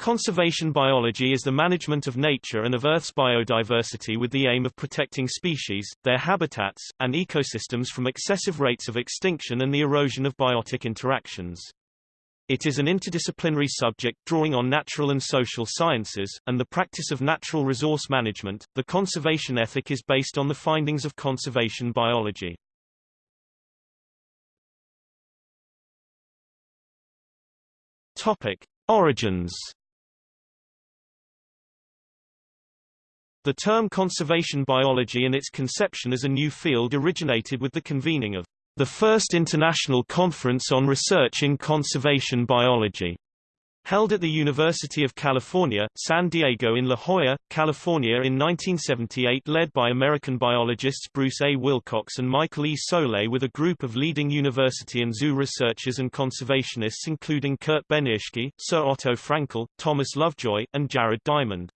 Conservation biology is the management of nature and of Earth's biodiversity with the aim of protecting species, their habitats, and ecosystems from excessive rates of extinction and the erosion of biotic interactions. It is an interdisciplinary subject drawing on natural and social sciences, and the practice of natural resource management. The conservation ethic is based on the findings of conservation biology. Topic: Origins The term conservation biology and its conception as a new field originated with the convening of the first International Conference on Research in Conservation Biology, held at the University of California, San Diego in La Jolla, California in 1978 led by American biologists Bruce A. Wilcox and Michael E. Soulé with a group of leading university and zoo researchers and conservationists including Kurt Benirschke, Sir Otto Frankel, Thomas Lovejoy, and Jared Diamond.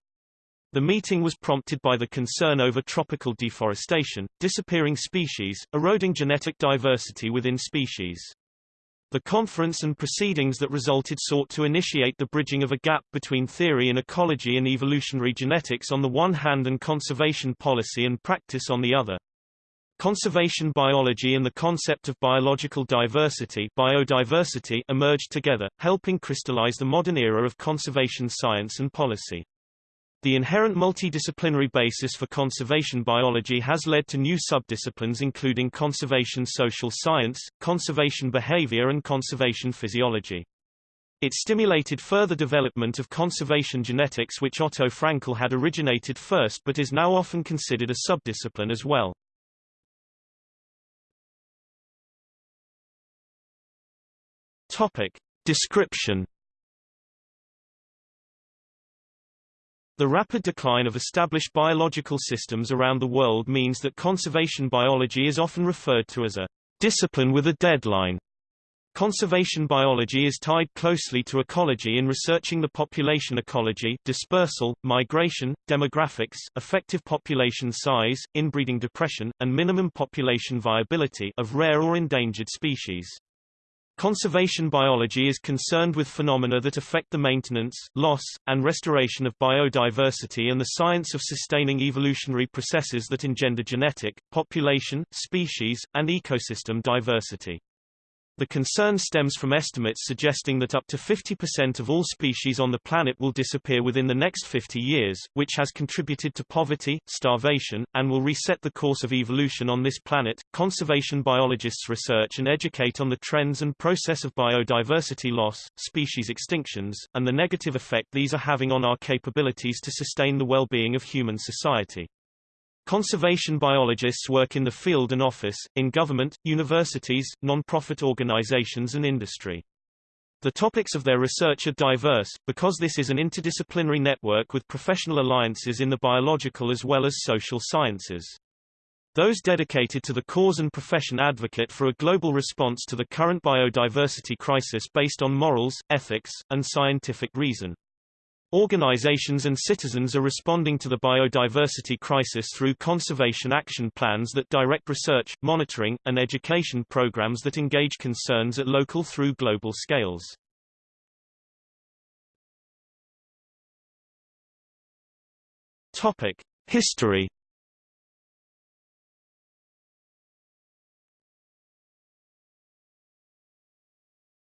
The meeting was prompted by the concern over tropical deforestation, disappearing species, eroding genetic diversity within species. The conference and proceedings that resulted sought to initiate the bridging of a gap between theory in ecology and evolutionary genetics on the one hand and conservation policy and practice on the other. Conservation biology and the concept of biological diversity, biodiversity emerged together, helping crystallize the modern era of conservation science and policy. The inherent multidisciplinary basis for conservation biology has led to new subdisciplines including conservation social science, conservation behavior and conservation physiology. It stimulated further development of conservation genetics which Otto Frankel had originated first but is now often considered a subdiscipline as well. Topic. Description The rapid decline of established biological systems around the world means that conservation biology is often referred to as a discipline with a deadline. Conservation biology is tied closely to ecology in researching the population ecology dispersal, migration, demographics, effective population size, inbreeding depression, and minimum population viability of rare or endangered species. Conservation biology is concerned with phenomena that affect the maintenance, loss, and restoration of biodiversity and the science of sustaining evolutionary processes that engender genetic, population, species, and ecosystem diversity. The concern stems from estimates suggesting that up to 50% of all species on the planet will disappear within the next 50 years, which has contributed to poverty, starvation, and will reset the course of evolution on this planet. Conservation biologists research and educate on the trends and process of biodiversity loss, species extinctions, and the negative effect these are having on our capabilities to sustain the well-being of human society. Conservation biologists work in the field and office, in government, universities, non-profit organizations and industry. The topics of their research are diverse, because this is an interdisciplinary network with professional alliances in the biological as well as social sciences. Those dedicated to the cause and profession advocate for a global response to the current biodiversity crisis based on morals, ethics, and scientific reason. Organizations and citizens are responding to the biodiversity crisis through conservation action plans that direct research, monitoring, and education programs that engage concerns at local through global scales. Topic: History.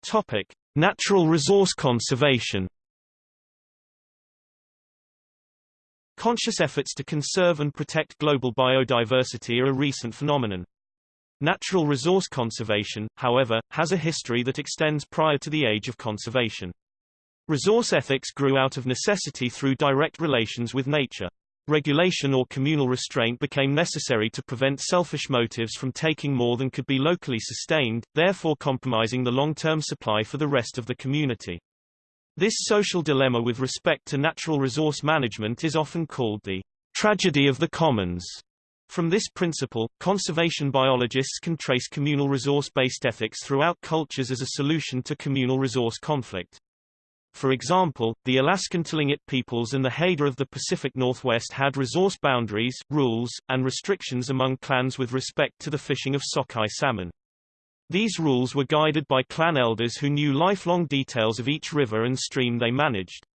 Topic: Natural resource conservation. Conscious efforts to conserve and protect global biodiversity are a recent phenomenon. Natural resource conservation, however, has a history that extends prior to the age of conservation. Resource ethics grew out of necessity through direct relations with nature. Regulation or communal restraint became necessary to prevent selfish motives from taking more than could be locally sustained, therefore compromising the long-term supply for the rest of the community. This social dilemma with respect to natural resource management is often called the tragedy of the commons. From this principle, conservation biologists can trace communal resource-based ethics throughout cultures as a solution to communal resource conflict. For example, the Alaskan Tlingit peoples and the Haida of the Pacific Northwest had resource boundaries, rules, and restrictions among clans with respect to the fishing of sockeye salmon. These rules were guided by clan elders who knew lifelong details of each river and stream they managed.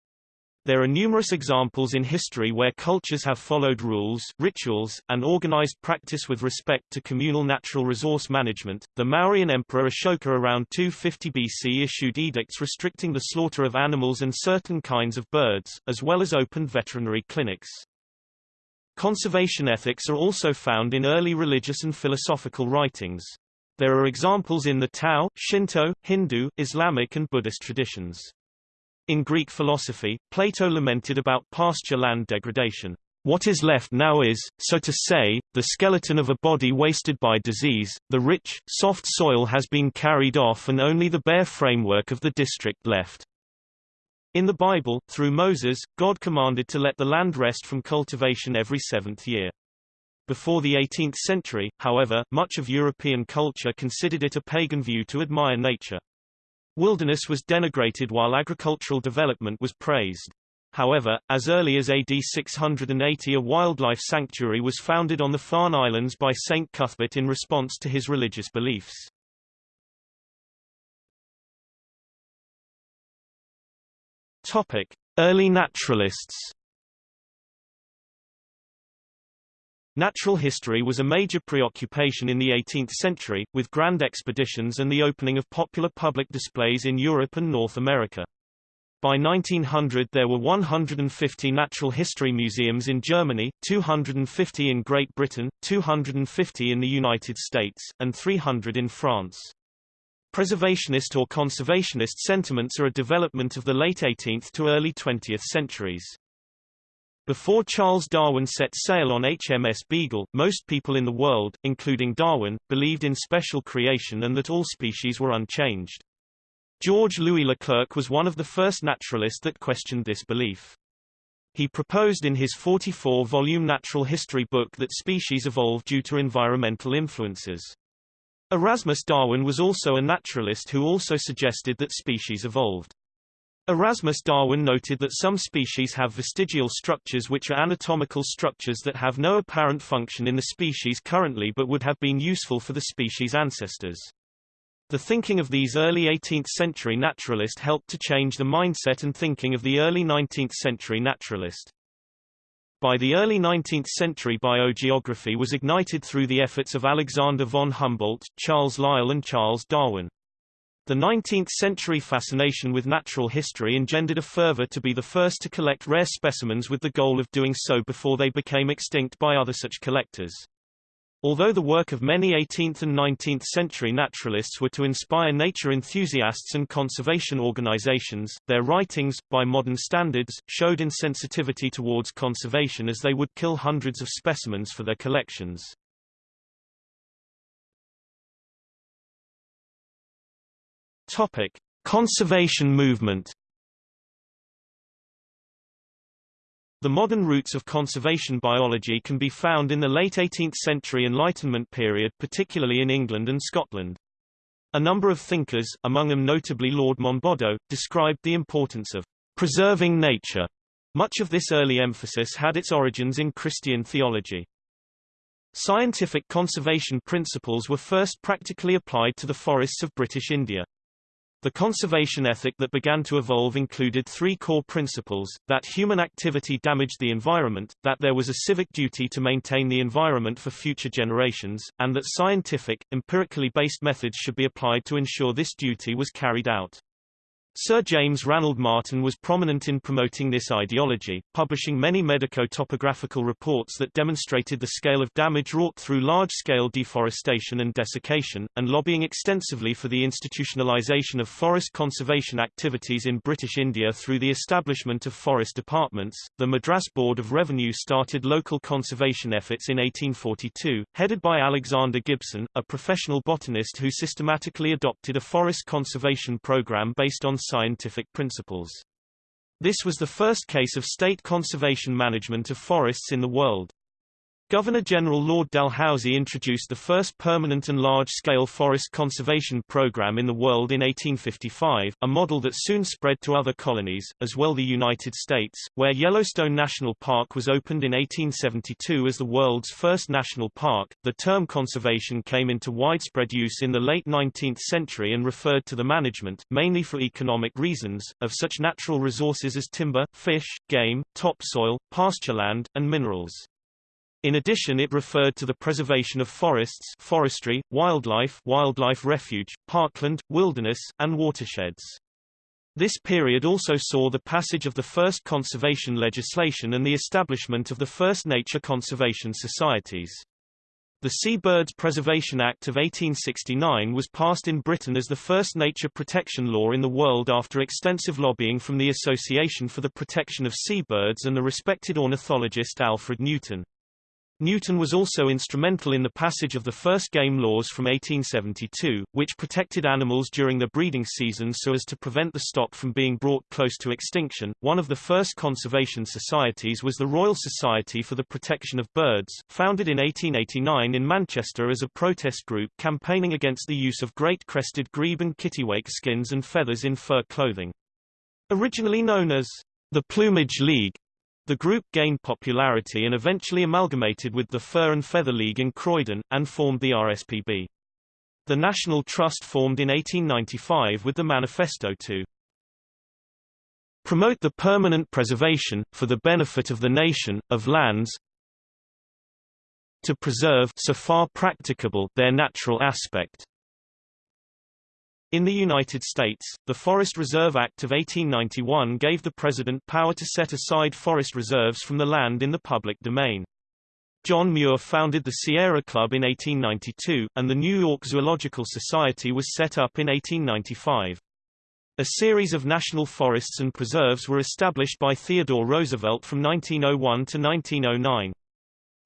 There are numerous examples in history where cultures have followed rules, rituals, and organized practice with respect to communal natural resource management. The Mauryan Emperor Ashoka around 250 BC issued edicts restricting the slaughter of animals and certain kinds of birds, as well as opened veterinary clinics. Conservation ethics are also found in early religious and philosophical writings. There are examples in the Tao, Shinto, Hindu, Islamic and Buddhist traditions. In Greek philosophy, Plato lamented about pasture land degradation. What is left now is, so to say, the skeleton of a body wasted by disease, the rich, soft soil has been carried off and only the bare framework of the district left. In the Bible, through Moses, God commanded to let the land rest from cultivation every seventh year. Before the 18th century, however, much of European culture considered it a pagan view to admire nature. Wilderness was denigrated while agricultural development was praised. However, as early as AD 680 a wildlife sanctuary was founded on the Farne Islands by Saint Cuthbert in response to his religious beliefs. Topic: Early naturalists Natural history was a major preoccupation in the 18th century, with grand expeditions and the opening of popular public displays in Europe and North America. By 1900 there were 150 natural history museums in Germany, 250 in Great Britain, 250 in the United States, and 300 in France. Preservationist or conservationist sentiments are a development of the late 18th to early 20th centuries. Before Charles Darwin set sail on HMS Beagle, most people in the world, including Darwin, believed in special creation and that all species were unchanged. George Louis Leclerc was one of the first naturalists that questioned this belief. He proposed in his 44-volume natural history book that species evolved due to environmental influences. Erasmus Darwin was also a naturalist who also suggested that species evolved. Erasmus Darwin noted that some species have vestigial structures which are anatomical structures that have no apparent function in the species currently but would have been useful for the species' ancestors. The thinking of these early 18th-century naturalists helped to change the mindset and thinking of the early 19th-century naturalist. By the early 19th century biogeography was ignited through the efforts of Alexander von Humboldt, Charles Lyell and Charles Darwin. The 19th-century fascination with natural history engendered a fervor to be the first to collect rare specimens with the goal of doing so before they became extinct by other such collectors. Although the work of many 18th and 19th century naturalists were to inspire nature enthusiasts and conservation organizations, their writings, by modern standards, showed insensitivity towards conservation as they would kill hundreds of specimens for their collections. Topic: Conservation movement. The modern roots of conservation biology can be found in the late 18th century Enlightenment period particularly in England and Scotland. A number of thinkers, among them notably Lord Monboddo, described the importance of preserving nature. Much of this early emphasis had its origins in Christian theology. Scientific conservation principles were first practically applied to the forests of British India. The conservation ethic that began to evolve included three core principles, that human activity damaged the environment, that there was a civic duty to maintain the environment for future generations, and that scientific, empirically based methods should be applied to ensure this duty was carried out. Sir James Ranald Martin was prominent in promoting this ideology, publishing many medico-topographical reports that demonstrated the scale of damage wrought through large-scale deforestation and desiccation, and lobbying extensively for the institutionalization of forest conservation activities in British India through the establishment of forest departments. The Madras Board of Revenue started local conservation efforts in 1842, headed by Alexander Gibson, a professional botanist who systematically adopted a forest conservation program based on scientific principles. This was the first case of state conservation management of forests in the world. Governor-General Lord Dalhousie introduced the first permanent and large-scale forest conservation program in the world in 1855, a model that soon spread to other colonies, as well the United States, where Yellowstone National Park was opened in 1872 as the world's first national park. The term conservation came into widespread use in the late 19th century and referred to the management, mainly for economic reasons, of such natural resources as timber, fish, game, topsoil, pastureland, and minerals. In addition it referred to the preservation of forests forestry, wildlife wildlife refuge, parkland, wilderness, and watersheds. This period also saw the passage of the first conservation legislation and the establishment of the first nature conservation societies. The Seabirds Preservation Act of 1869 was passed in Britain as the first nature protection law in the world after extensive lobbying from the Association for the Protection of Seabirds and the respected ornithologist Alfred Newton. Newton was also instrumental in the passage of the first game laws from 1872, which protected animals during the breeding season so as to prevent the stock from being brought close to extinction. One of the first conservation societies was the Royal Society for the Protection of Birds, founded in 1889 in Manchester as a protest group campaigning against the use of great crested grebe and kittiwake skins and feathers in fur clothing. Originally known as the Plumage League, the group gained popularity and eventually amalgamated with the Fur and Feather League in Croydon, and formed the RSPB. The National Trust formed in 1895 with the manifesto to promote the permanent preservation, for the benefit of the nation, of lands, to preserve so far practicable their natural aspect, in the United States, the Forest Reserve Act of 1891 gave the President power to set aside forest reserves from the land in the public domain. John Muir founded the Sierra Club in 1892, and the New York Zoological Society was set up in 1895. A series of national forests and preserves were established by Theodore Roosevelt from 1901 to 1909.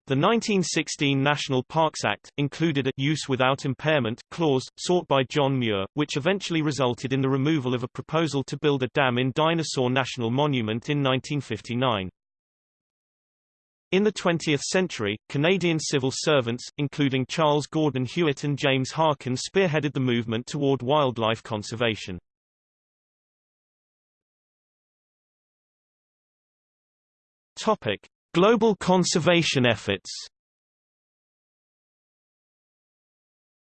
The 1916 National Parks Act, included a use without impairment clause, sought by John Muir, which eventually resulted in the removal of a proposal to build a dam in Dinosaur National Monument in 1959. In the 20th century, Canadian civil servants, including Charles Gordon Hewitt and James Harkin spearheaded the movement toward wildlife conservation. Topic. Global conservation efforts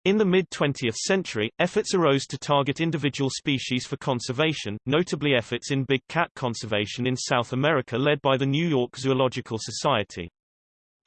In the mid-20th century, efforts arose to target individual species for conservation, notably efforts in big cat conservation in South America led by the New York Zoological Society.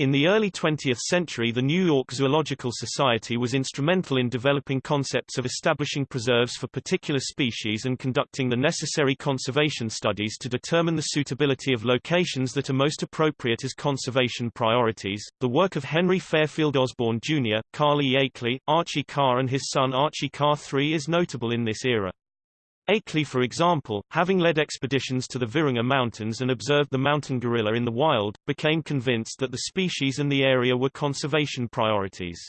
In the early 20th century the New York Zoological Society was instrumental in developing concepts of establishing preserves for particular species and conducting the necessary conservation studies to determine the suitability of locations that are most appropriate as conservation priorities. The work of Henry Fairfield Osborn Jr., Carl E. Akeley, Archie Carr and his son Archie Carr III is notable in this era. Akeley for example, having led expeditions to the Virunga Mountains and observed the mountain gorilla in the wild, became convinced that the species and the area were conservation priorities.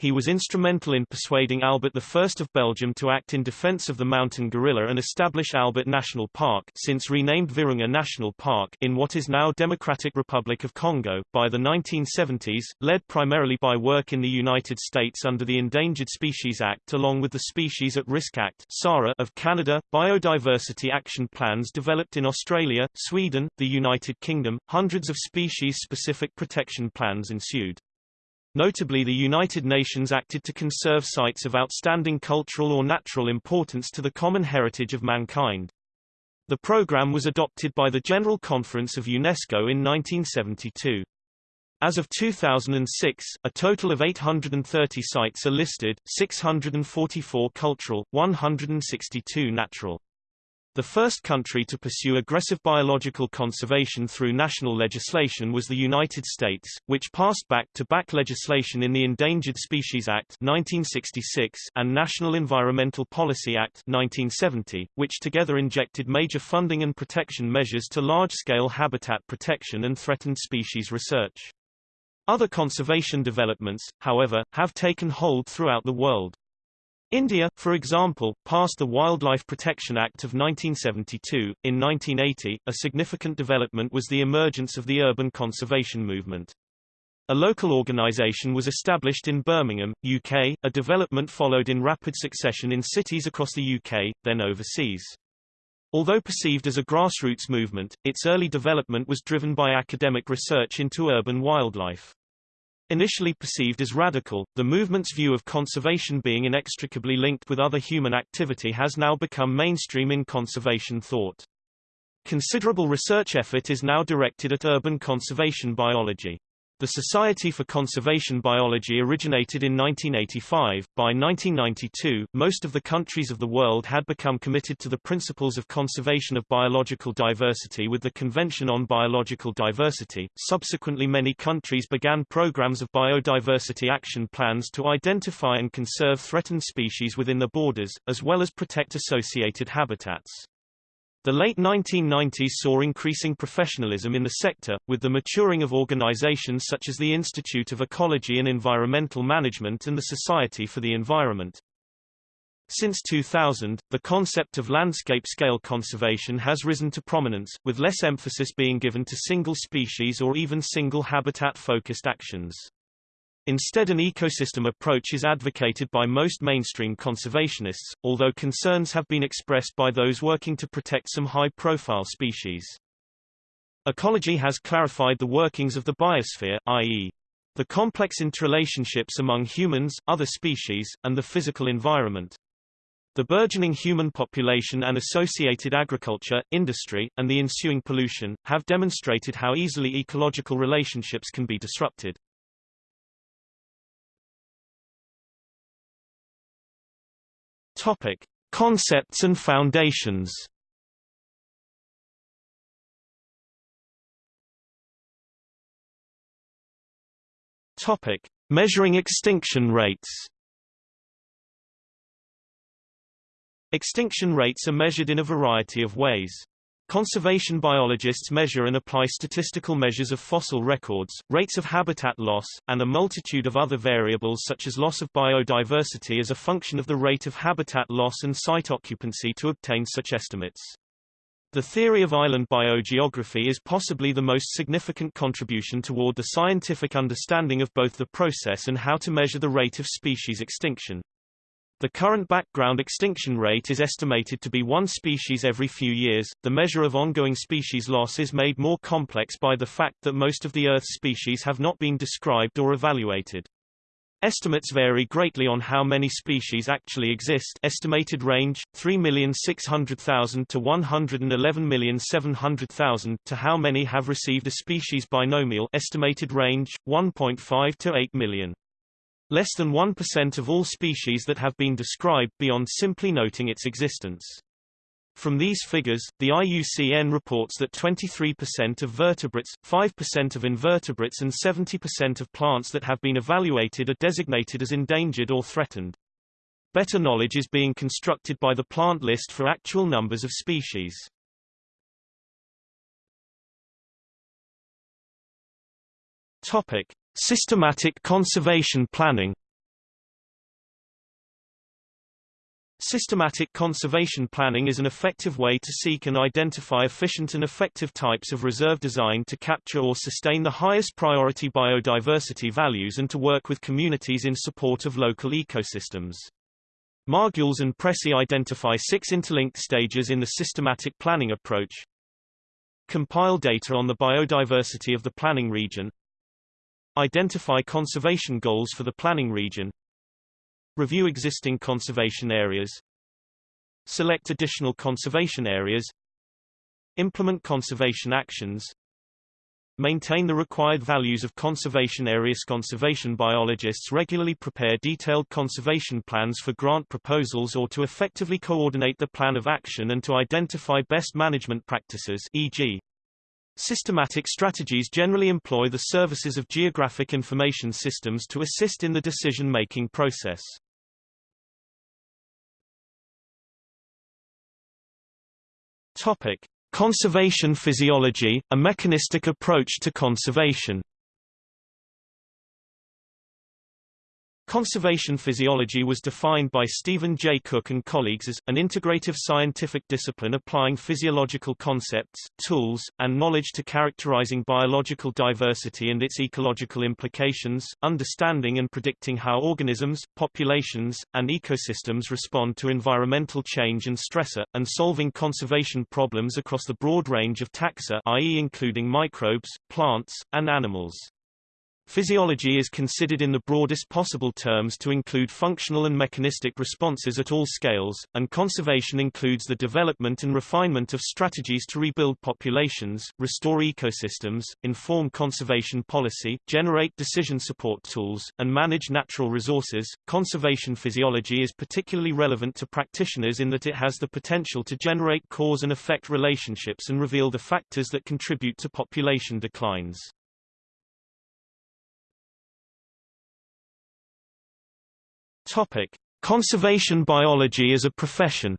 He was instrumental in persuading Albert I of Belgium to act in defense of the mountain gorilla and establish Albert National Park since renamed Virunga National Park in what is now Democratic Republic of Congo. By the 1970s, led primarily by work in the United States under the Endangered Species Act along with the Species at Risk Act of Canada, biodiversity action plans developed in Australia, Sweden, the United Kingdom, hundreds of species-specific protection plans ensued. Notably the United Nations acted to conserve sites of outstanding cultural or natural importance to the common heritage of mankind. The program was adopted by the General Conference of UNESCO in 1972. As of 2006, a total of 830 sites are listed, 644 cultural, 162 natural. The first country to pursue aggressive biological conservation through national legislation was the United States, which passed back-to-back -back legislation in the Endangered Species Act 1966 and National Environmental Policy Act 1970, which together injected major funding and protection measures to large-scale habitat protection and threatened species research. Other conservation developments, however, have taken hold throughout the world. India, for example, passed the Wildlife Protection Act of 1972. In 1980, a significant development was the emergence of the urban conservation movement. A local organisation was established in Birmingham, UK. A development followed in rapid succession in cities across the UK, then overseas. Although perceived as a grassroots movement, its early development was driven by academic research into urban wildlife. Initially perceived as radical, the movement's view of conservation being inextricably linked with other human activity has now become mainstream in conservation thought. Considerable research effort is now directed at urban conservation biology. The Society for Conservation Biology originated in 1985. By 1992, most of the countries of the world had become committed to the principles of conservation of biological diversity with the Convention on Biological Diversity. Subsequently, many countries began programs of biodiversity action plans to identify and conserve threatened species within the borders, as well as protect associated habitats. The late 1990s saw increasing professionalism in the sector, with the maturing of organizations such as the Institute of Ecology and Environmental Management and the Society for the Environment. Since 2000, the concept of landscape-scale conservation has risen to prominence, with less emphasis being given to single species or even single habitat-focused actions. Instead an ecosystem approach is advocated by most mainstream conservationists, although concerns have been expressed by those working to protect some high-profile species. Ecology has clarified the workings of the biosphere, i.e., the complex interrelationships among humans, other species, and the physical environment. The burgeoning human population and associated agriculture, industry, and the ensuing pollution, have demonstrated how easily ecological relationships can be disrupted. Topic: Concepts and foundations. Topic: Measuring extinction rates. Extinction rates are measured in a variety of ways. Conservation biologists measure and apply statistical measures of fossil records, rates of habitat loss, and a multitude of other variables such as loss of biodiversity as a function of the rate of habitat loss and site occupancy to obtain such estimates. The theory of island biogeography is possibly the most significant contribution toward the scientific understanding of both the process and how to measure the rate of species extinction. The current background extinction rate is estimated to be one species every few years. The measure of ongoing species loss is made more complex by the fact that most of the Earth's species have not been described or evaluated. Estimates vary greatly on how many species actually exist estimated range, 3,600,000 to 111,700,000 to how many have received a species binomial estimated range, 1.5 to 8 million. Less than 1% of all species that have been described beyond simply noting its existence. From these figures, the IUCN reports that 23% of vertebrates, 5% of invertebrates and 70% of plants that have been evaluated are designated as endangered or threatened. Better knowledge is being constructed by the plant list for actual numbers of species. Topic: Systematic conservation planning Systematic conservation planning is an effective way to seek and identify efficient and effective types of reserve design to capture or sustain the highest priority biodiversity values and to work with communities in support of local ecosystems. Margules and Pressey identify six interlinked stages in the systematic planning approach. Compile data on the biodiversity of the planning region, Identify conservation goals for the planning region. Review existing conservation areas. Select additional conservation areas. Implement conservation actions. Maintain the required values of conservation areas. Conservation biologists regularly prepare detailed conservation plans for grant proposals or to effectively coordinate the plan of action and to identify best management practices e.g. Systematic strategies generally employ the services of geographic information systems to assist in the decision-making process. Topic: Conservation physiology, a mechanistic approach to conservation. Conservation physiology was defined by Steven J. Cooke and colleagues as, an integrative scientific discipline applying physiological concepts, tools, and knowledge to characterizing biological diversity and its ecological implications, understanding and predicting how organisms, populations, and ecosystems respond to environmental change and stressor, and solving conservation problems across the broad range of taxa i.e. including microbes, plants, and animals. Physiology is considered in the broadest possible terms to include functional and mechanistic responses at all scales, and conservation includes the development and refinement of strategies to rebuild populations, restore ecosystems, inform conservation policy, generate decision support tools, and manage natural resources. Conservation physiology is particularly relevant to practitioners in that it has the potential to generate cause and effect relationships and reveal the factors that contribute to population declines. Topic: Conservation biology as a profession.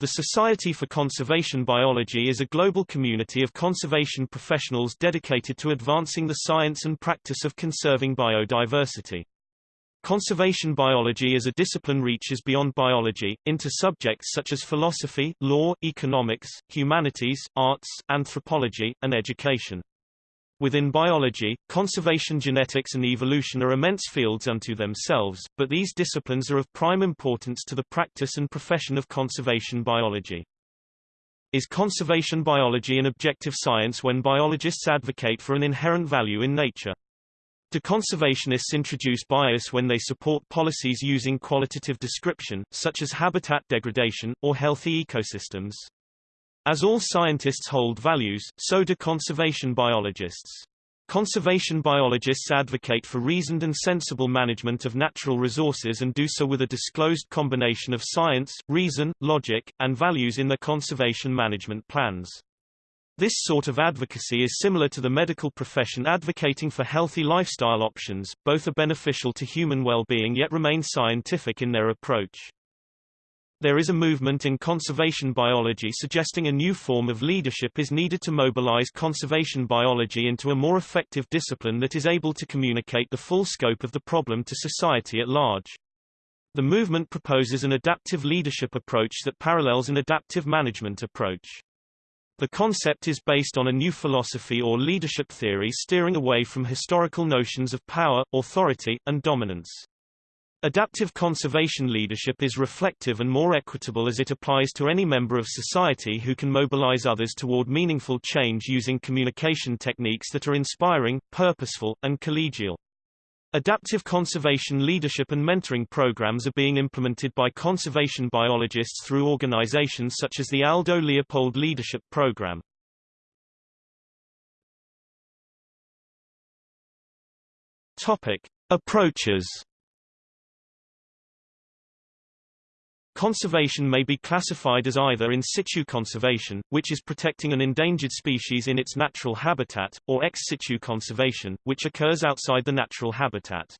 The Society for Conservation Biology is a global community of conservation professionals dedicated to advancing the science and practice of conserving biodiversity. Conservation biology as a discipline reaches beyond biology, into subjects such as philosophy, law, economics, humanities, arts, anthropology, and education. Within biology, conservation genetics and evolution are immense fields unto themselves, but these disciplines are of prime importance to the practice and profession of conservation biology. Is conservation biology an objective science when biologists advocate for an inherent value in nature? Do conservationists introduce bias when they support policies using qualitative description, such as habitat degradation, or healthy ecosystems? As all scientists hold values, so do conservation biologists. Conservation biologists advocate for reasoned and sensible management of natural resources and do so with a disclosed combination of science, reason, logic, and values in their conservation management plans. This sort of advocacy is similar to the medical profession advocating for healthy lifestyle options, both are beneficial to human well-being yet remain scientific in their approach. There is a movement in conservation biology suggesting a new form of leadership is needed to mobilize conservation biology into a more effective discipline that is able to communicate the full scope of the problem to society at large. The movement proposes an adaptive leadership approach that parallels an adaptive management approach. The concept is based on a new philosophy or leadership theory steering away from historical notions of power, authority, and dominance. Adaptive conservation leadership is reflective and more equitable as it applies to any member of society who can mobilize others toward meaningful change using communication techniques that are inspiring, purposeful, and collegial. Adaptive conservation leadership and mentoring programs are being implemented by conservation biologists through organizations such as the Aldo Leopold Leadership Program. Topic: Approaches Conservation may be classified as either in situ conservation, which is protecting an endangered species in its natural habitat, or ex situ conservation, which occurs outside the natural habitat.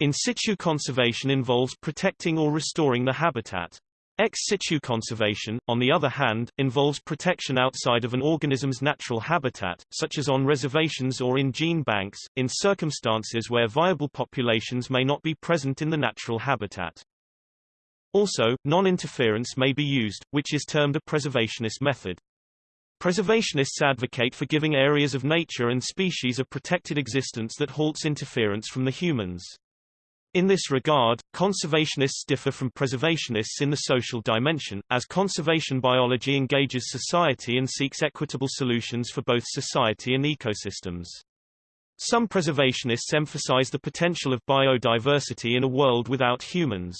In situ conservation involves protecting or restoring the habitat. Ex situ conservation, on the other hand, involves protection outside of an organism's natural habitat, such as on reservations or in gene banks, in circumstances where viable populations may not be present in the natural habitat. Also, non-interference may be used, which is termed a preservationist method. Preservationists advocate for giving areas of nature and species a protected existence that halts interference from the humans. In this regard, conservationists differ from preservationists in the social dimension, as conservation biology engages society and seeks equitable solutions for both society and ecosystems. Some preservationists emphasize the potential of biodiversity in a world without humans.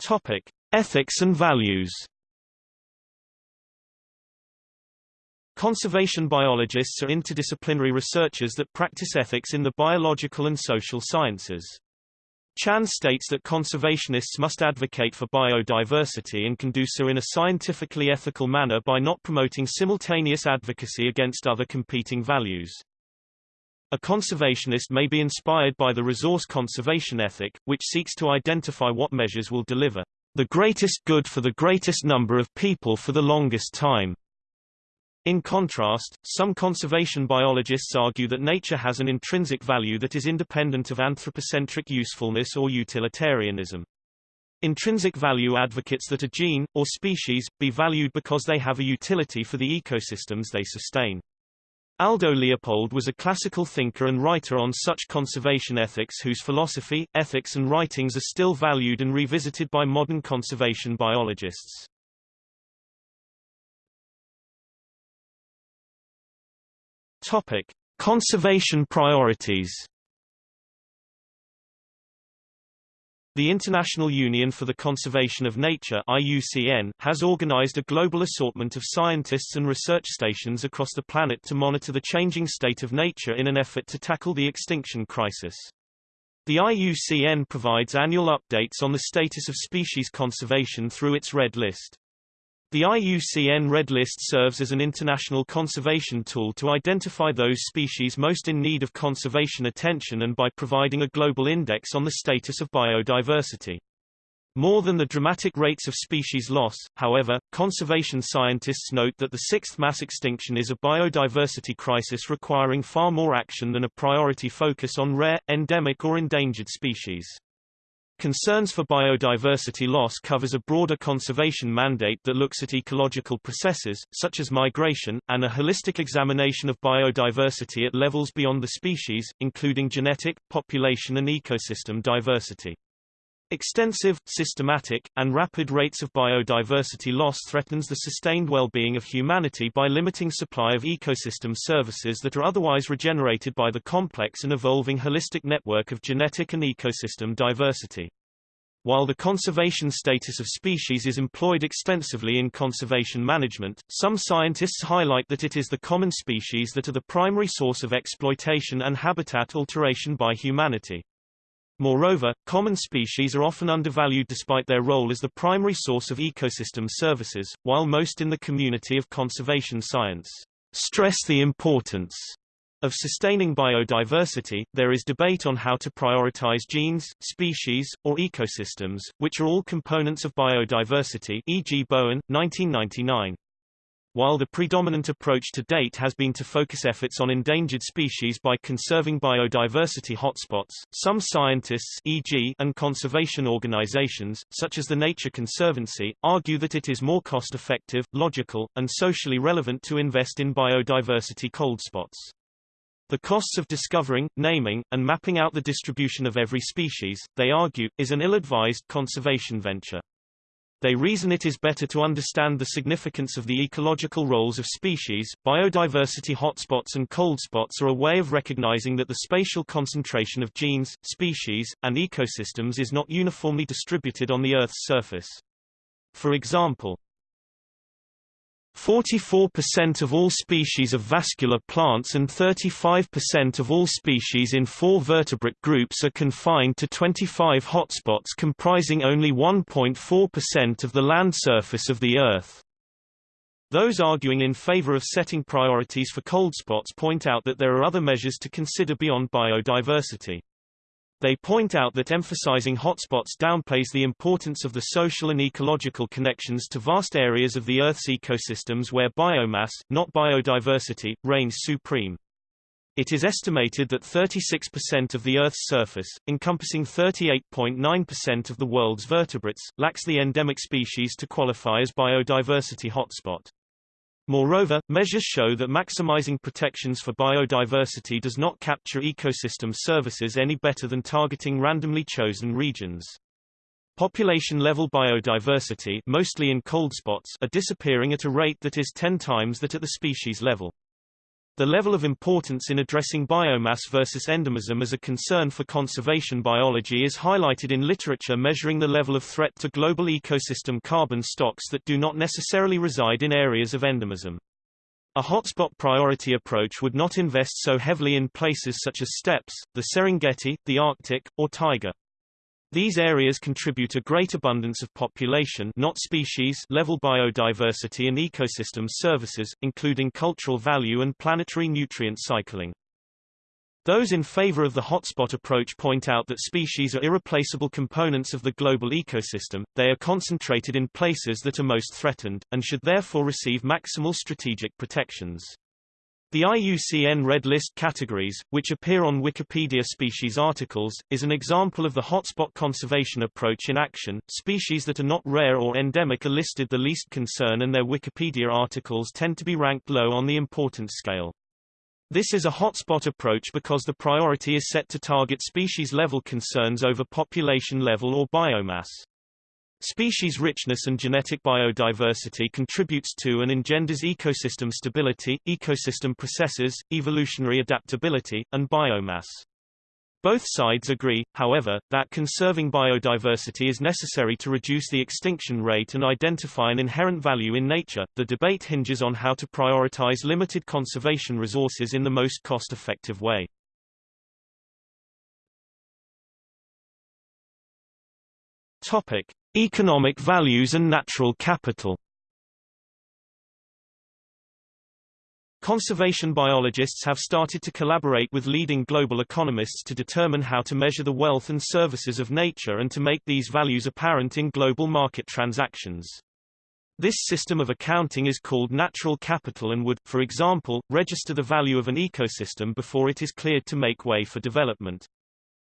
Topic: Ethics and values. Conservation biologists are interdisciplinary researchers that practice ethics in the biological and social sciences. Chan states that conservationists must advocate for biodiversity and can do so in a scientifically ethical manner by not promoting simultaneous advocacy against other competing values. A conservationist may be inspired by the resource conservation ethic, which seeks to identify what measures will deliver the greatest good for the greatest number of people for the longest time. In contrast, some conservation biologists argue that nature has an intrinsic value that is independent of anthropocentric usefulness or utilitarianism. Intrinsic value advocates that a gene, or species, be valued because they have a utility for the ecosystems they sustain. Aldo Leopold was a classical thinker and writer on such conservation ethics whose philosophy, ethics and writings are still valued and revisited by modern conservation biologists. Topic: Conservation priorities. The International Union for the Conservation of Nature IUCN, has organized a global assortment of scientists and research stations across the planet to monitor the changing state of nature in an effort to tackle the extinction crisis. The IUCN provides annual updates on the status of species conservation through its Red List. The IUCN Red List serves as an international conservation tool to identify those species most in need of conservation attention and by providing a global index on the status of biodiversity. More than the dramatic rates of species loss, however, conservation scientists note that the sixth mass extinction is a biodiversity crisis requiring far more action than a priority focus on rare, endemic or endangered species. Concerns for biodiversity loss covers a broader conservation mandate that looks at ecological processes, such as migration, and a holistic examination of biodiversity at levels beyond the species, including genetic, population and ecosystem diversity. Extensive, systematic, and rapid rates of biodiversity loss threatens the sustained well-being of humanity by limiting supply of ecosystem services that are otherwise regenerated by the complex and evolving holistic network of genetic and ecosystem diversity. While the conservation status of species is employed extensively in conservation management, some scientists highlight that it is the common species that are the primary source of exploitation and habitat alteration by humanity. Moreover, common species are often undervalued despite their role as the primary source of ecosystem services, while most in the community of conservation science stress the importance of sustaining biodiversity, there is debate on how to prioritize genes, species, or ecosystems, which are all components of biodiversity e.g. Bowen, 1999. While the predominant approach to date has been to focus efforts on endangered species by conserving biodiversity hotspots, some scientists e.g. and conservation organizations, such as the Nature Conservancy, argue that it is more cost-effective, logical, and socially relevant to invest in biodiversity cold spots. The costs of discovering, naming, and mapping out the distribution of every species, they argue, is an ill-advised conservation venture. They reason it is better to understand the significance of the ecological roles of species. Biodiversity hotspots and cold spots are a way of recognizing that the spatial concentration of genes, species, and ecosystems is not uniformly distributed on the Earth's surface. For example, 44% of all species of vascular plants and 35% of all species in four vertebrate groups are confined to 25 hotspots comprising only 1.4% of the land surface of the Earth. Those arguing in favor of setting priorities for cold spots point out that there are other measures to consider beyond biodiversity. They point out that emphasizing hotspots downplays the importance of the social and ecological connections to vast areas of the Earth's ecosystems where biomass, not biodiversity, reigns supreme. It is estimated that 36% of the Earth's surface, encompassing 38.9% of the world's vertebrates, lacks the endemic species to qualify as biodiversity hotspot. Moreover, measures show that maximizing protections for biodiversity does not capture ecosystem services any better than targeting randomly chosen regions. Population-level biodiversity mostly in cold spots are disappearing at a rate that is 10 times that at the species level. The level of importance in addressing biomass versus endemism as a concern for conservation biology is highlighted in literature measuring the level of threat to global ecosystem carbon stocks that do not necessarily reside in areas of endemism. A hotspot priority approach would not invest so heavily in places such as steppes, the Serengeti, the Arctic, or taiga. These areas contribute a great abundance of population not species level biodiversity and ecosystem services, including cultural value and planetary nutrient cycling. Those in favor of the hotspot approach point out that species are irreplaceable components of the global ecosystem, they are concentrated in places that are most threatened, and should therefore receive maximal strategic protections. The IUCN Red List categories, which appear on Wikipedia species articles, is an example of the hotspot conservation approach in action. Species that are not rare or endemic are listed the least concern and their Wikipedia articles tend to be ranked low on the importance scale. This is a hotspot approach because the priority is set to target species-level concerns over population-level or biomass. Species richness and genetic biodiversity contributes to and engenders ecosystem stability, ecosystem processes, evolutionary adaptability, and biomass. Both sides agree, however, that conserving biodiversity is necessary to reduce the extinction rate and identify an inherent value in nature. The debate hinges on how to prioritize limited conservation resources in the most cost-effective way. Topic: Economic values and natural capital. Conservation biologists have started to collaborate with leading global economists to determine how to measure the wealth and services of nature and to make these values apparent in global market transactions. This system of accounting is called natural capital and would, for example, register the value of an ecosystem before it is cleared to make way for development.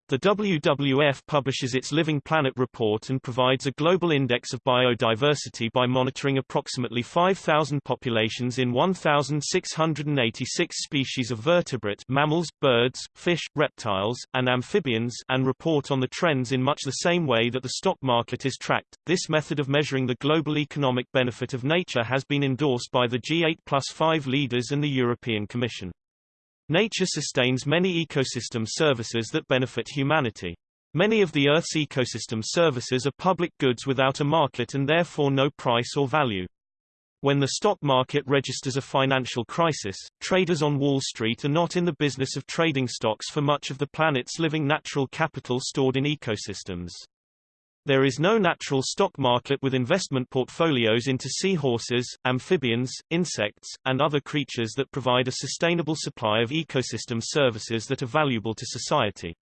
The WWF publishes its Living Planet report and provides a global index of biodiversity by monitoring approximately 5,000 populations in 1,686 species of vertebrate mammals, birds, fish, reptiles, and amphibians and report on the trends in much the same way that the stock market is tracked. This method of measuring the global economic benefit of nature has been endorsed by the G8 plus 5 leaders and the European Commission. Nature sustains many ecosystem services that benefit humanity. Many of the Earth's ecosystem services are public goods without a market and therefore no price or value. When the stock market registers a financial crisis, traders on Wall Street are not in the business of trading stocks for much of the planet's living natural capital stored in ecosystems. There is no natural stock market with investment portfolios into seahorses, amphibians, insects, and other creatures that provide a sustainable supply of ecosystem services that are valuable to society.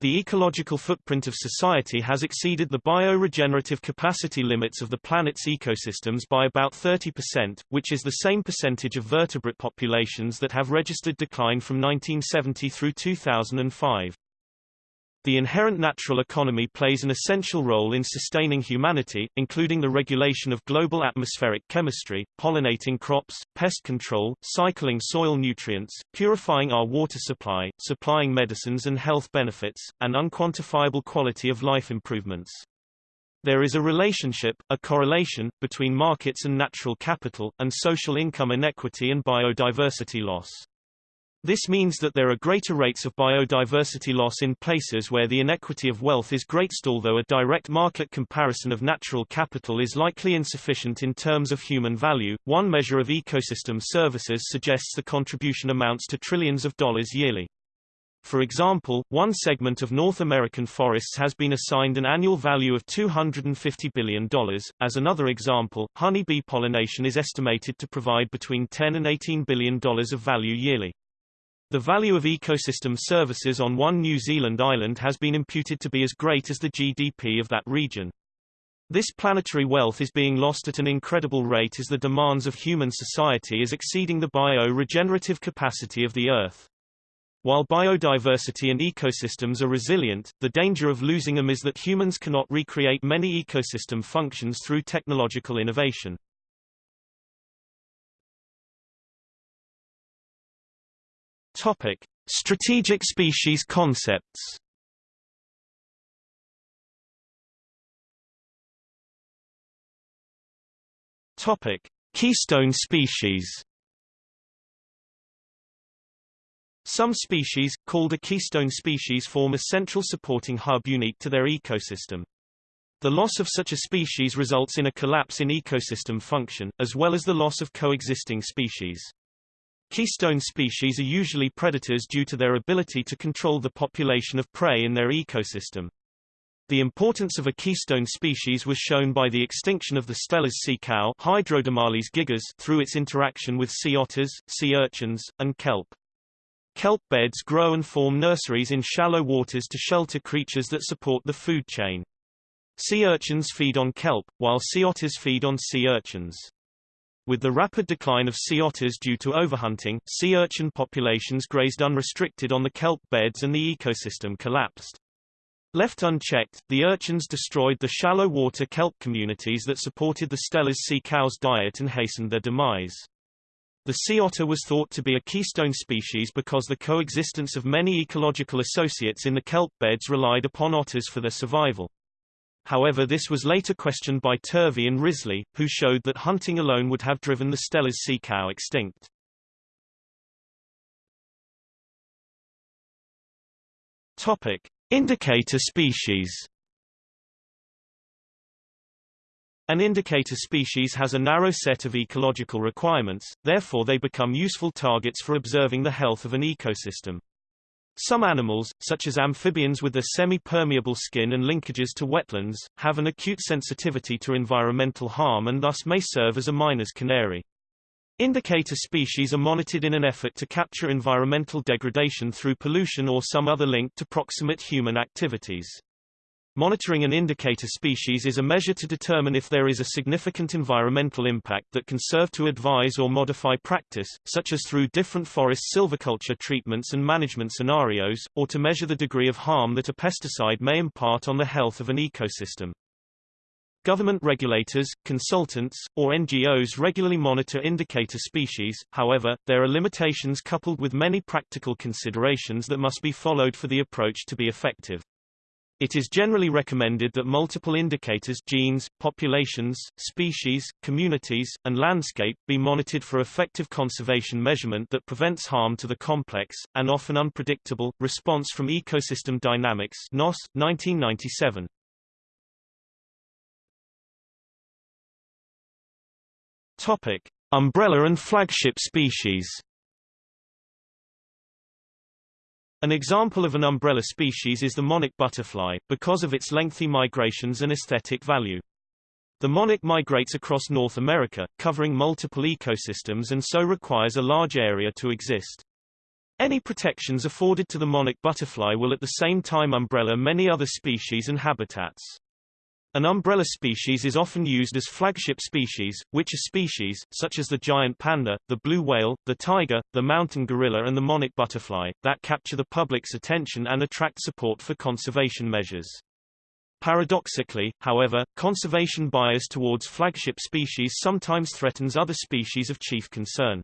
The ecological footprint of society has exceeded the bioregenerative capacity limits of the planet's ecosystems by about 30%, which is the same percentage of vertebrate populations that have registered decline from 1970 through 2005. The inherent natural economy plays an essential role in sustaining humanity, including the regulation of global atmospheric chemistry, pollinating crops, pest control, cycling soil nutrients, purifying our water supply, supplying medicines and health benefits, and unquantifiable quality of life improvements. There is a relationship, a correlation, between markets and natural capital, and social income inequity and biodiversity loss. This means that there are greater rates of biodiversity loss in places where the inequity of wealth is greatest although a direct market comparison of natural capital is likely insufficient in terms of human value. One measure of ecosystem services suggests the contribution amounts to trillions of dollars yearly. For example, one segment of North American forests has been assigned an annual value of $250 billion. As another example, honeybee pollination is estimated to provide between 10 and $18 billion of value yearly. The value of ecosystem services on one New Zealand island has been imputed to be as great as the GDP of that region. This planetary wealth is being lost at an incredible rate as the demands of human society is exceeding the bio-regenerative capacity of the Earth. While biodiversity and ecosystems are resilient, the danger of losing them is that humans cannot recreate many ecosystem functions through technological innovation. Topic: Strategic species concepts. Topic: Keystone species. Some species, called a keystone species form a central supporting hub unique to their ecosystem. The loss of such a species results in a collapse in ecosystem function, as well as the loss of coexisting species. Keystone species are usually predators due to their ability to control the population of prey in their ecosystem. The importance of a keystone species was shown by the extinction of the Steller's sea cow gigas through its interaction with sea otters, sea urchins, and kelp. Kelp beds grow and form nurseries in shallow waters to shelter creatures that support the food chain. Sea urchins feed on kelp, while sea otters feed on sea urchins. With the rapid decline of sea otters due to overhunting, sea urchin populations grazed unrestricted on the kelp beds and the ecosystem collapsed. Left unchecked, the urchins destroyed the shallow water kelp communities that supported the Steller's sea cow's diet and hastened their demise. The sea otter was thought to be a keystone species because the coexistence of many ecological associates in the kelp beds relied upon otters for their survival. However this was later questioned by Turvey and Risley, who showed that hunting alone would have driven the Steller's sea cow extinct. Topic. Indicator species An indicator species has a narrow set of ecological requirements, therefore they become useful targets for observing the health of an ecosystem. Some animals, such as amphibians with their semi-permeable skin and linkages to wetlands, have an acute sensitivity to environmental harm and thus may serve as a miner's canary. Indicator species are monitored in an effort to capture environmental degradation through pollution or some other link to proximate human activities. Monitoring an indicator species is a measure to determine if there is a significant environmental impact that can serve to advise or modify practice, such as through different forest silviculture treatments and management scenarios, or to measure the degree of harm that a pesticide may impart on the health of an ecosystem. Government regulators, consultants, or NGOs regularly monitor indicator species, however, there are limitations coupled with many practical considerations that must be followed for the approach to be effective. It is generally recommended that multiple indicators genes, populations, species, communities, and landscape be monitored for effective conservation measurement that prevents harm to the complex, and often unpredictable, response from ecosystem dynamics Noss, 1997. Topic. Umbrella and flagship species An example of an umbrella species is the monarch butterfly, because of its lengthy migrations and aesthetic value. The monarch migrates across North America, covering multiple ecosystems and so requires a large area to exist. Any protections afforded to the monarch butterfly will at the same time umbrella many other species and habitats. An umbrella species is often used as flagship species, which are species, such as the giant panda, the blue whale, the tiger, the mountain gorilla and the monarch butterfly, that capture the public's attention and attract support for conservation measures. Paradoxically, however, conservation bias towards flagship species sometimes threatens other species of chief concern.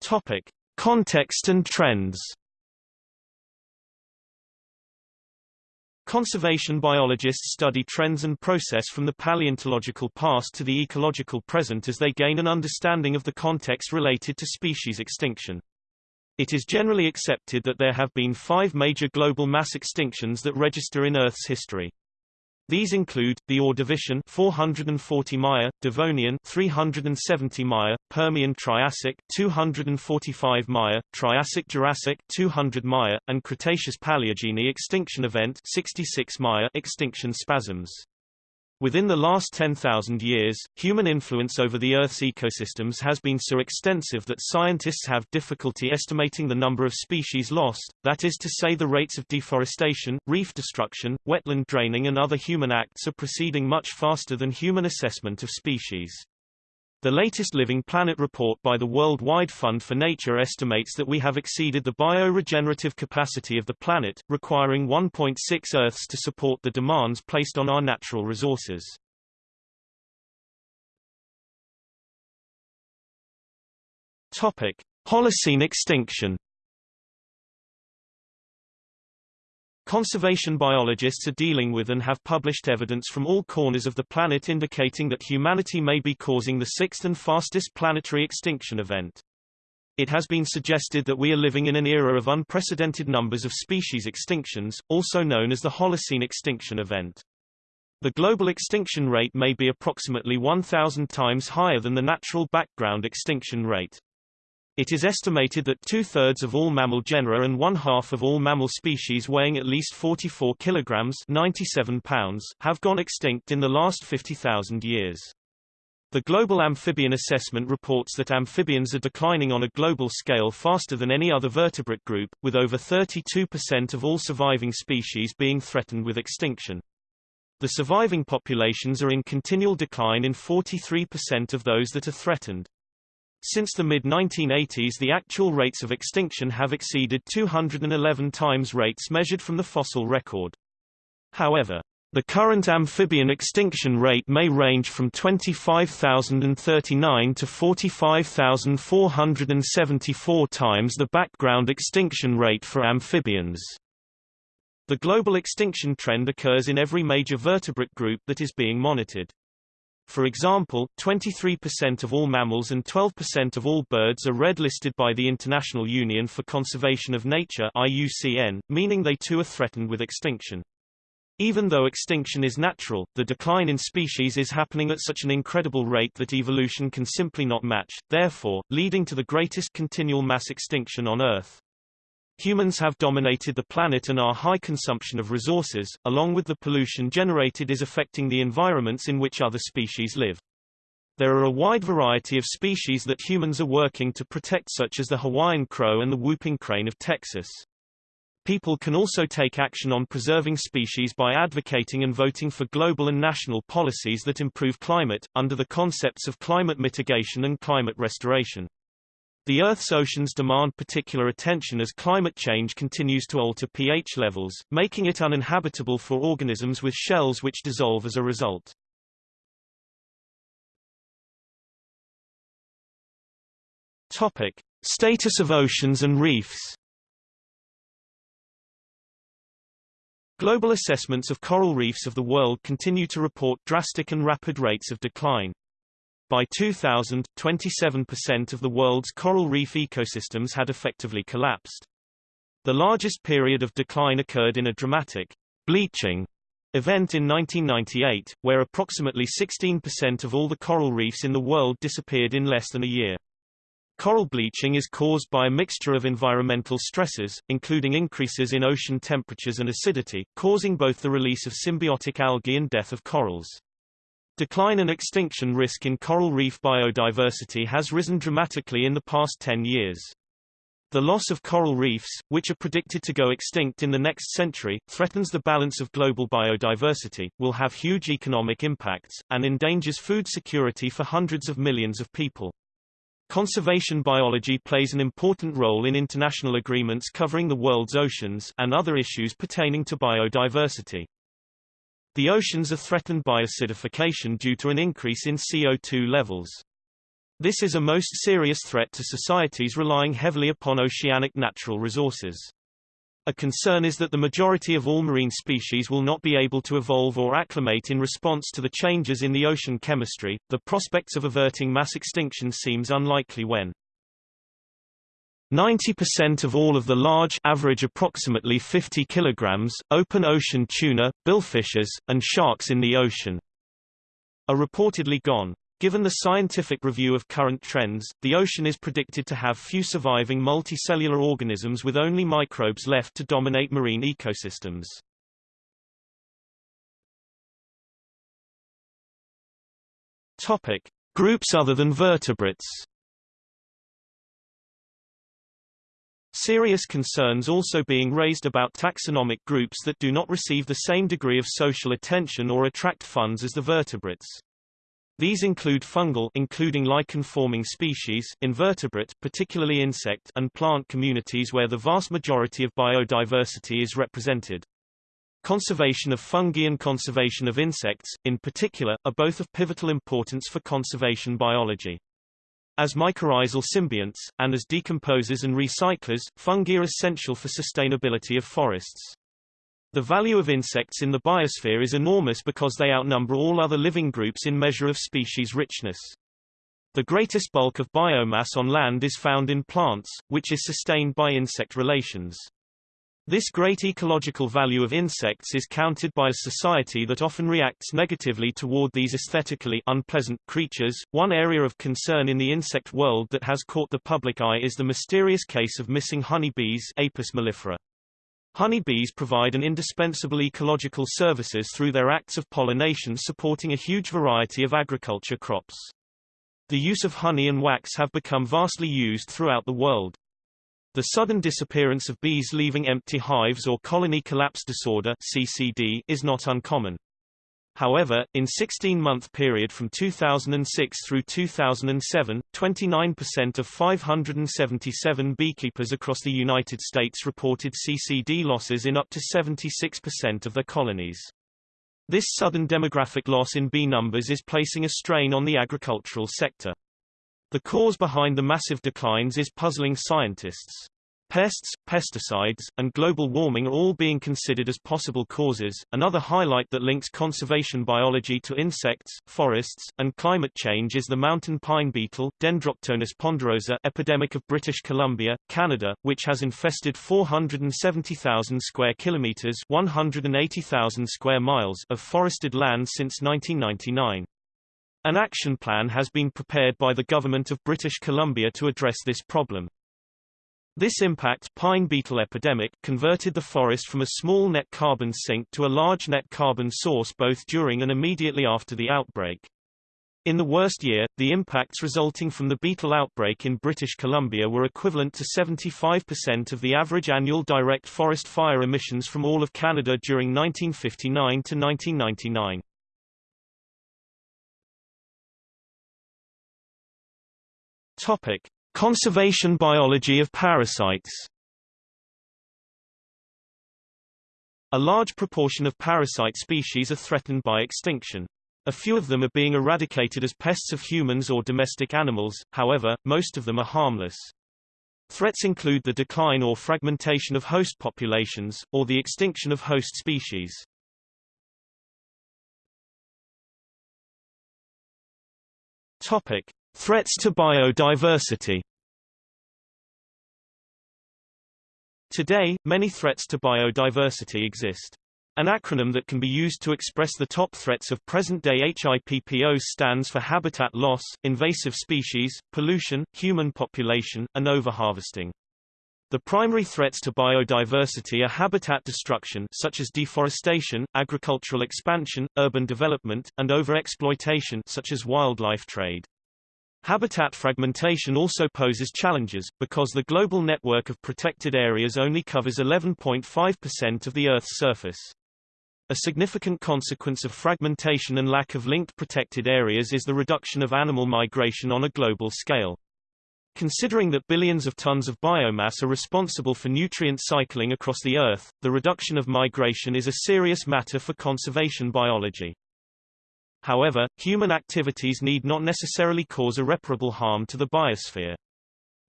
Topic. Context and trends Conservation biologists study trends and process from the paleontological past to the ecological present as they gain an understanding of the context related to species extinction. It is generally accepted that there have been five major global mass extinctions that register in Earth's history. These include the Ordovician 440 Maya, Devonian 370 Maya, Permian Triassic 245 Maya, Triassic Jurassic 200 Maya, and Cretaceous Paleogene extinction event 66 Maya extinction spasms. Within the last 10,000 years, human influence over the Earth's ecosystems has been so extensive that scientists have difficulty estimating the number of species lost, that is to say the rates of deforestation, reef destruction, wetland draining and other human acts are proceeding much faster than human assessment of species. The latest Living Planet report by the World Wide Fund for Nature estimates that we have exceeded the bioregenerative capacity of the planet, requiring 1.6 Earths to support the demands placed on our natural resources. Topic: Holocene extinction Conservation biologists are dealing with and have published evidence from all corners of the planet indicating that humanity may be causing the sixth and fastest planetary extinction event. It has been suggested that we are living in an era of unprecedented numbers of species extinctions, also known as the Holocene extinction event. The global extinction rate may be approximately 1,000 times higher than the natural background extinction rate. It is estimated that two-thirds of all mammal genera and one-half of all mammal species weighing at least 44 kilograms 97 pounds have gone extinct in the last 50,000 years. The Global Amphibian Assessment reports that amphibians are declining on a global scale faster than any other vertebrate group, with over 32% of all surviving species being threatened with extinction. The surviving populations are in continual decline in 43% of those that are threatened. Since the mid-1980s the actual rates of extinction have exceeded 211 times rates measured from the fossil record. However, the current amphibian extinction rate may range from 25,039 to 45,474 times the background extinction rate for amphibians. The global extinction trend occurs in every major vertebrate group that is being monitored. For example, 23% of all mammals and 12% of all birds are red-listed by the International Union for Conservation of Nature IUCN, meaning they too are threatened with extinction. Even though extinction is natural, the decline in species is happening at such an incredible rate that evolution can simply not match, therefore, leading to the greatest continual mass extinction on Earth. Humans have dominated the planet and our high consumption of resources, along with the pollution generated is affecting the environments in which other species live. There are a wide variety of species that humans are working to protect such as the Hawaiian crow and the whooping crane of Texas. People can also take action on preserving species by advocating and voting for global and national policies that improve climate, under the concepts of climate mitigation and climate restoration. The Earth's oceans demand particular attention as climate change continues to alter pH levels, making it uninhabitable for organisms with shells which dissolve as a result. Topic. Status of oceans and reefs Global assessments of coral reefs of the world continue to report drastic and rapid rates of decline. By 2000, 27% of the world's coral reef ecosystems had effectively collapsed. The largest period of decline occurred in a dramatic bleaching event in 1998, where approximately 16% of all the coral reefs in the world disappeared in less than a year. Coral bleaching is caused by a mixture of environmental stresses, including increases in ocean temperatures and acidity, causing both the release of symbiotic algae and death of corals. Decline and extinction risk in coral reef biodiversity has risen dramatically in the past 10 years. The loss of coral reefs, which are predicted to go extinct in the next century, threatens the balance of global biodiversity, will have huge economic impacts, and endangers food security for hundreds of millions of people. Conservation biology plays an important role in international agreements covering the world's oceans and other issues pertaining to biodiversity. The oceans are threatened by acidification due to an increase in CO2 levels. This is a most serious threat to societies relying heavily upon oceanic natural resources. A concern is that the majority of all marine species will not be able to evolve or acclimate in response to the changes in the ocean chemistry. The prospects of averting mass extinction seems unlikely when 90% of all of the large average approximately 50 kilograms open ocean tuna, billfishes, and sharks in the ocean are reportedly gone. Given the scientific review of current trends, the ocean is predicted to have few surviving multicellular organisms with only microbes left to dominate marine ecosystems. Topic: Groups other than vertebrates. Serious concerns also being raised about taxonomic groups that do not receive the same degree of social attention or attract funds as the vertebrates. These include fungal including lichen-forming species, invertebrate particularly insect and plant communities where the vast majority of biodiversity is represented. Conservation of fungi and conservation of insects, in particular, are both of pivotal importance for conservation biology. As mycorrhizal symbionts, and as decomposers and recyclers, fungi are essential for sustainability of forests. The value of insects in the biosphere is enormous because they outnumber all other living groups in measure of species richness. The greatest bulk of biomass on land is found in plants, which is sustained by insect relations. This great ecological value of insects is counted by a society that often reacts negatively toward these aesthetically unpleasant creatures. One area of concern in the insect world that has caught the public eye is the mysterious case of missing honeybees Apis mellifera. Honeybees provide an indispensable ecological services through their acts of pollination supporting a huge variety of agriculture crops. The use of honey and wax have become vastly used throughout the world. The sudden disappearance of bees leaving empty hives or colony collapse disorder CCD is not uncommon. However, in 16-month period from 2006 through 2007, 29% of 577 beekeepers across the United States reported CCD losses in up to 76% of their colonies. This sudden demographic loss in bee numbers is placing a strain on the agricultural sector. The cause behind the massive declines is puzzling scientists. Pests, pesticides, and global warming are all being considered as possible causes. Another highlight that links conservation biology to insects, forests, and climate change is the mountain pine beetle, Dendroctonus ponderosa epidemic of British Columbia, Canada, which has infested 470,000 square kilometers, 180,000 square miles of forested land since 1999. An action plan has been prepared by the government of British Columbia to address this problem. This impact pine beetle epidemic converted the forest from a small net carbon sink to a large net carbon source both during and immediately after the outbreak. In the worst year, the impacts resulting from the beetle outbreak in British Columbia were equivalent to 75% of the average annual direct forest fire emissions from all of Canada during 1959 to 1999. Topic: Conservation biology of parasites A large proportion of parasite species are threatened by extinction. A few of them are being eradicated as pests of humans or domestic animals, however, most of them are harmless. Threats include the decline or fragmentation of host populations, or the extinction of host species. Topic. Threats to biodiversity Today, many threats to biodiversity exist. An acronym that can be used to express the top threats of present-day HIPPOs stands for habitat loss, invasive species, pollution, human population, and overharvesting. The primary threats to biodiversity are habitat destruction such as deforestation, agricultural expansion, urban development, and overexploitation such as wildlife trade. Habitat fragmentation also poses challenges, because the global network of protected areas only covers 11.5% of the Earth's surface. A significant consequence of fragmentation and lack of linked protected areas is the reduction of animal migration on a global scale. Considering that billions of tons of biomass are responsible for nutrient cycling across the Earth, the reduction of migration is a serious matter for conservation biology. However, human activities need not necessarily cause irreparable harm to the biosphere.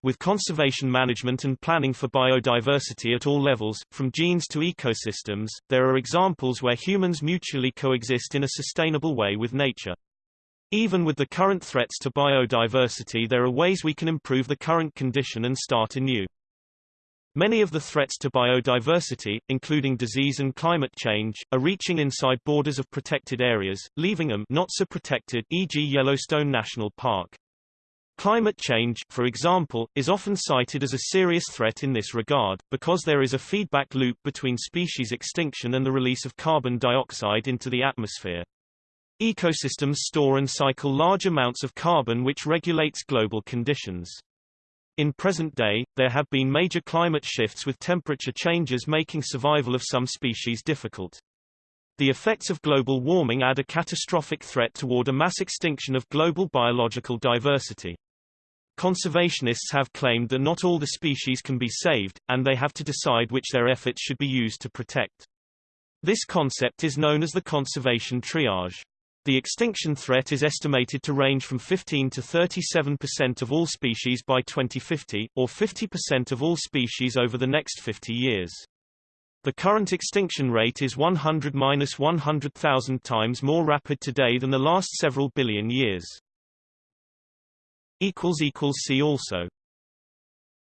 With conservation management and planning for biodiversity at all levels, from genes to ecosystems, there are examples where humans mutually coexist in a sustainable way with nature. Even with the current threats to biodiversity there are ways we can improve the current condition and start anew. Many of the threats to biodiversity, including disease and climate change, are reaching inside borders of protected areas, leaving them not so protected e.g. Yellowstone National Park. Climate change, for example, is often cited as a serious threat in this regard, because there is a feedback loop between species extinction and the release of carbon dioxide into the atmosphere. Ecosystems store and cycle large amounts of carbon which regulates global conditions. In present day, there have been major climate shifts with temperature changes making survival of some species difficult. The effects of global warming add a catastrophic threat toward a mass extinction of global biological diversity. Conservationists have claimed that not all the species can be saved, and they have to decide which their efforts should be used to protect. This concept is known as the conservation triage. The extinction threat is estimated to range from 15 to 37% of all species by 2050, or 50% of all species over the next 50 years. The current extinction rate is 100-100,000 times more rapid today than the last several billion years. See also